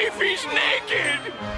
If he's naked!